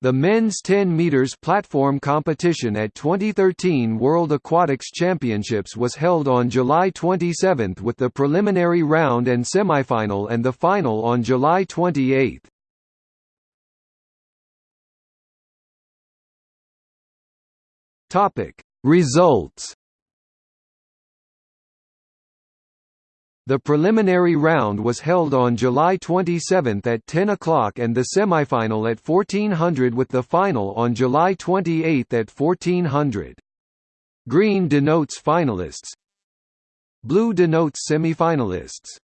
The men's 10 meters platform competition at 2013 World Aquatics Championships was held on July 27 with the preliminary round and semifinal and the final on July 28. Topic: Results The preliminary round was held on July 27 at 10 o'clock and the semifinal at 1400 with the final on July 28 at 1400. Green denotes finalists. Blue denotes semifinalists.